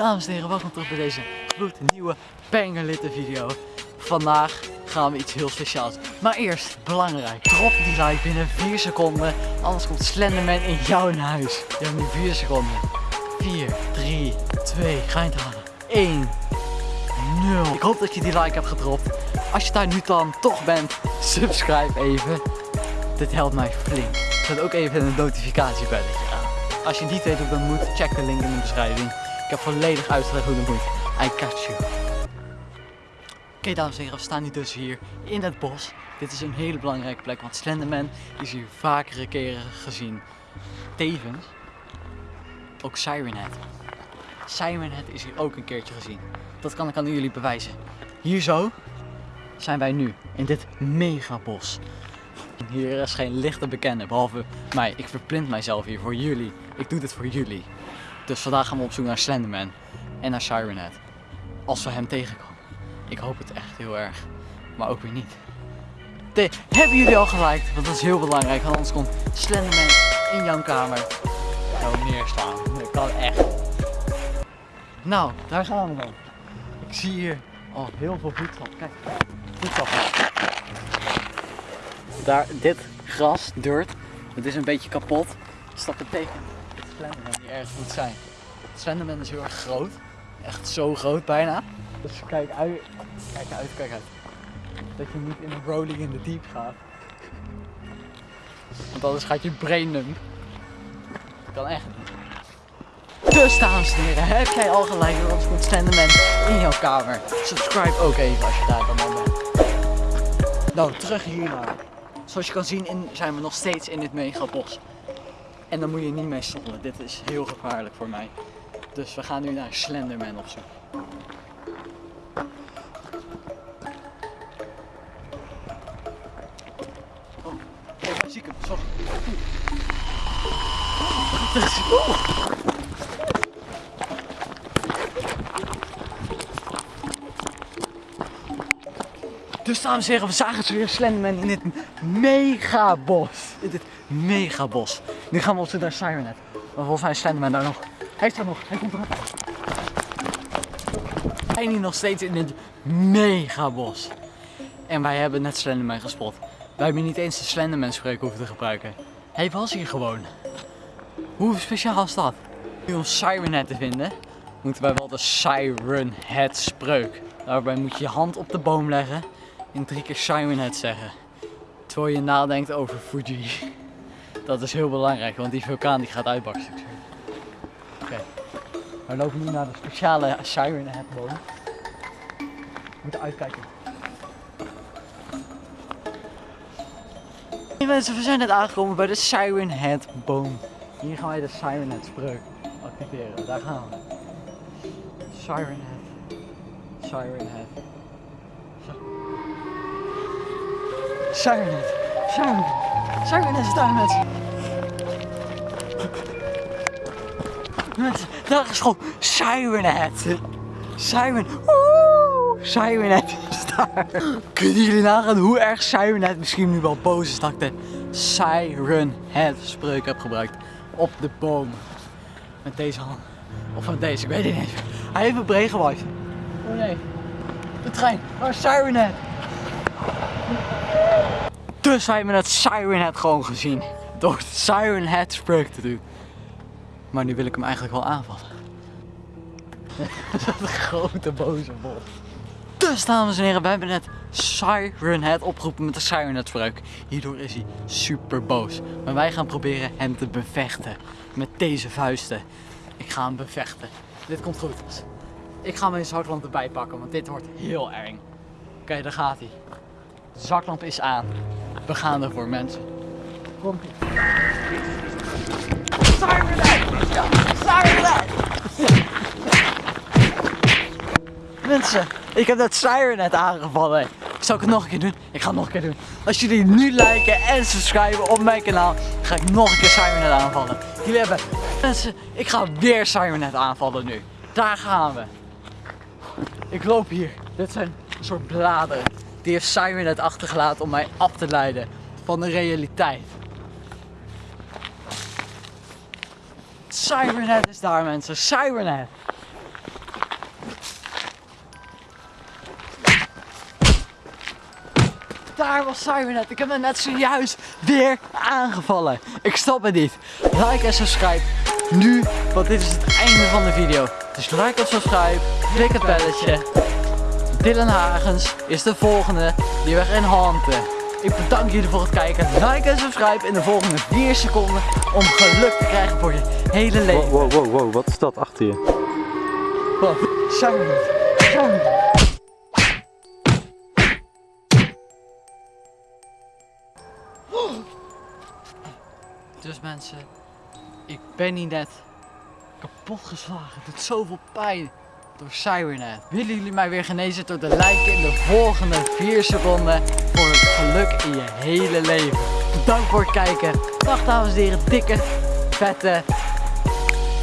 dames en heren, welkom terug bij deze gloednieuwe Pengerlitten video. Vandaag gaan we iets heel speciaals. Maar eerst, belangrijk, drop die like binnen 4 seconden, anders komt Slenderman in jouw huis. Je hebt nu 4 seconden. 4, 3, 2, ga je het halen. 1, 0. Ik hoop dat je die like hebt gedropt. Als je daar nu dan toch bent, subscribe even. Dit helpt mij flink. Zet ook even een notificatiebelletje aan. Als je niet weet hoe dat moet, check de link in de beschrijving. Ik heb volledig uitgelegd hoe dat moet. I catch you. Oké dames en heren, we staan nu dus hier in het bos. Dit is een hele belangrijke plek, want Slenderman is hier vakere keren gezien. Tevens ook Siren Head. Is hier ook een keertje gezien. Dat kan ik aan jullie bewijzen. Hier zo zijn wij nu, in dit megabos. Hier is geen licht te bekennen, behalve mij. Ik verplind mijzelf hier voor jullie. Ik doe dit voor jullie. Dus vandaag gaan we op zoek naar Slenderman en naar Siren Head. Als we hem tegenkomen. Ik hoop het echt heel erg, maar ook weer niet. De, hebben jullie al geliked? Want dat is heel belangrijk, want anders komt Slenderman in jouw kamer. Zo neerslaan. Dat kan echt. Nou, daar gaan we dan. Ik zie hier al heel veel voedsel. Kijk, voedsel. Daar, dit gras, dirt, het is een beetje kapot. Dat betekent dat Slenderman hier erg moet zijn. Slenderman is heel erg groot. Echt zo groot bijna. Dus kijk uit, kijk uit, kijk uit. Dat je niet in een rolling in de deep gaat. Want anders gaat je brain numb. Kan echt niet. Dus dames en heren, heb jij al gelijk anders komt Slenderman in jouw kamer. Subscribe ook even als je daar dan bent. Nou, terug hiernaar. Zoals je kan zien in, zijn we nog steeds in dit megabos. En dan moet je niet mee stoppen. Dit is heel gevaarlijk voor mij. Dus we gaan nu naar Slenderman op zoek. Oh, daar zie. Sorry. Dus dames en we zagen dus weer Slenderman in dit megabos. In dit megabos. Nu gaan we op zoek naar Siren Head. Maar volgens mij is Slenderman daar nog. Hij is daar nog. Hij komt eraan. We zijn hier nog steeds in dit megabos. En wij hebben net Slenderman gespot. Wij hebben niet eens de Slenderman spreuk hoeven te gebruiken. Hij was hier gewoon. Hoe speciaal is dat? Nu om Siren Head te vinden, moeten wij wel de Siren Head spreuk. Daarbij moet je je hand op de boom leggen en drie keer Head zeggen. Terwijl je nadenkt over Fuji. Dat is heel belangrijk, want die vulkaan die gaat uitbarsten. Oké, we lopen nu naar de speciale Siren Head boom. We moeten uitkijken. Hey mensen, we zijn net aangekomen bij de Siren Head boom. Hier gaan wij de Siren Head spreuk activeren. Daar gaan we. Siren Head. Siren Head. Siren Head. Siren. Siren is daar. Mensen, daar is gewoon Siren Head. Siren. Woe! Siren Head is daar. Kunnen jullie nagaan hoe erg Siren Head misschien nu wel boos is dat ik de Siren Head spreuk heb gebruikt op de boom. Met deze hand. Of met deze, ik weet het niet. Hij heeft een breed. Oh nee. De trein. Waar is Siren Dus wij hebben het Siren Head gewoon gezien. Door het Siren Head spreuk te doen. Maar nu wil ik hem eigenlijk wel aanvallen. Dat grote boze bot. Dus dames en heren, we hebben net Siren Head opgeroepen met de Siren Head spreuk. Hierdoor is hij super boos. Maar wij gaan proberen hem te bevechten. Met deze vuisten. Ik ga hem bevechten. Dit komt goed. Ik ga mijn zaklamp erbij pakken, want dit wordt heel eng. Oké, daar gaat hij. Zaklamp is aan. We gaan ervoor, mensen. Komt ie. Head! Ja, Siren Head! Mensen, ik heb dat Siren net aangevallen. Zal ik het nog een keer doen? Ik ga het nog een keer doen. Als jullie nu liken en subscriben op mijn kanaal, ga ik nog een keer Siren net aanvallen. Jullie hebben... Mensen, ik ga weer Siren net aanvallen nu. Daar gaan we. Ik loop hier. Dit zijn een soort bladeren. Die heeft Cybernet achtergelaten om mij af te leiden van de realiteit. Cybernet is daar mensen, Cybernet! Daar was Cybernet, ik heb hem net zojuist weer aangevallen. Ik stop het niet. Like en subscribe nu, want dit is het einde van de video. Dus like en subscribe, klik het belletje Dylan Hagens is de volgende die we gaan hanten. Ik bedank jullie voor het kijken. Like en subscribe in de volgende 4 seconden om geluk te krijgen voor je hele leven. Wow, wow, wow, wat is dat achter je? Wat? Dus mensen, ik ben niet net kapot geslagen. Het doet zoveel pijn door Cybernet. Willen jullie mij weer genezen door de liken in de volgende 4 seconden voor het geluk in je hele leven. Bedankt voor het kijken. Dag dames en heren, dikke, vette